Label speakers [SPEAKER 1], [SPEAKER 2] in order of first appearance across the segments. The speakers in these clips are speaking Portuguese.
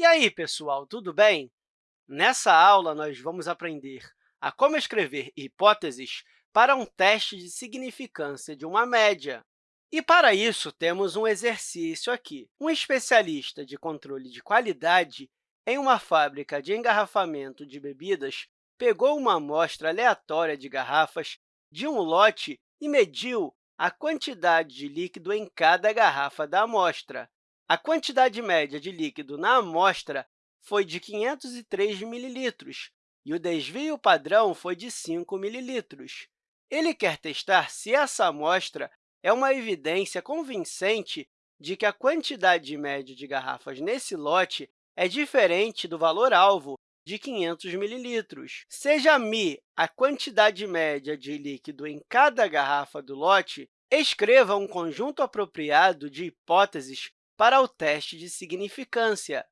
[SPEAKER 1] E aí, pessoal, tudo bem? Nessa aula, nós vamos aprender a como escrever hipóteses para um teste de significância de uma média. E, para isso, temos um exercício aqui. Um especialista de controle de qualidade em uma fábrica de engarrafamento de bebidas pegou uma amostra aleatória de garrafas de um lote e mediu a quantidade de líquido em cada garrafa da amostra. A quantidade média de líquido na amostra foi de 503 mililitros e o desvio padrão foi de 5 mililitros. Ele quer testar se essa amostra é uma evidência convincente de que a quantidade média de garrafas nesse lote é diferente do valor-alvo de 500 mililitros. Seja μ a quantidade média de líquido em cada garrafa do lote, escreva um conjunto apropriado de hipóteses para o teste de significância,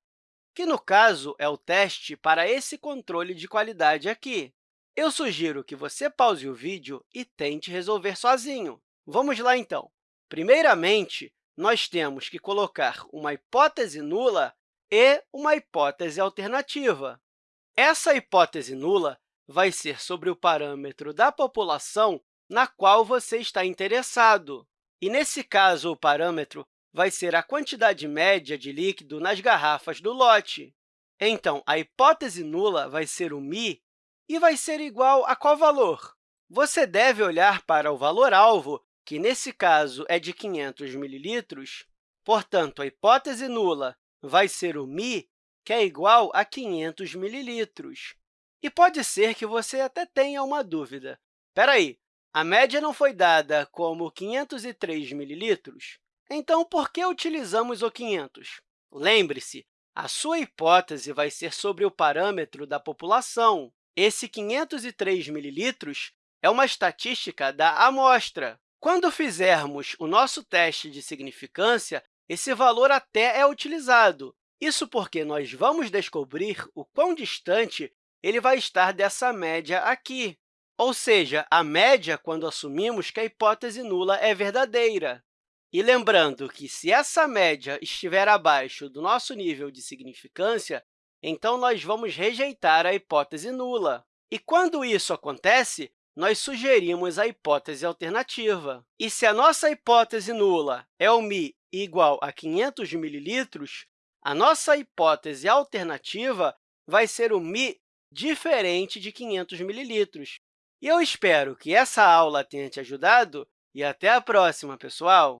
[SPEAKER 1] que, no caso, é o teste para esse controle de qualidade aqui. Eu sugiro que você pause o vídeo e tente resolver sozinho. Vamos lá, então. Primeiramente, nós temos que colocar uma hipótese nula e uma hipótese alternativa. Essa hipótese nula vai ser sobre o parâmetro da população na qual você está interessado. E, nesse caso, o parâmetro vai ser a quantidade média de líquido nas garrafas do lote. Então, a hipótese nula vai ser o μ e vai ser igual a qual valor? Você deve olhar para o valor-alvo, que, nesse caso, é de 500 mililitros. Portanto, a hipótese nula vai ser o μ, que é igual a 500 mililitros. E pode ser que você até tenha uma dúvida. Espera aí, a média não foi dada como 503 mililitros? Então, por que utilizamos o 500? Lembre-se, a sua hipótese vai ser sobre o parâmetro da população. Esse 503 mililitros é uma estatística da amostra. Quando fizermos o nosso teste de significância, esse valor até é utilizado. Isso porque nós vamos descobrir o quão distante ele vai estar dessa média aqui. Ou seja, a média quando assumimos que a hipótese nula é verdadeira. E lembrando que, se essa média estiver abaixo do nosso nível de significância, então nós vamos rejeitar a hipótese nula. E quando isso acontece, nós sugerimos a hipótese alternativa. E se a nossa hipótese nula é o μ igual a 500 mililitros, a nossa hipótese alternativa vai ser o μ diferente de 500 mililitros. E eu espero que essa aula tenha te ajudado e até a próxima, pessoal!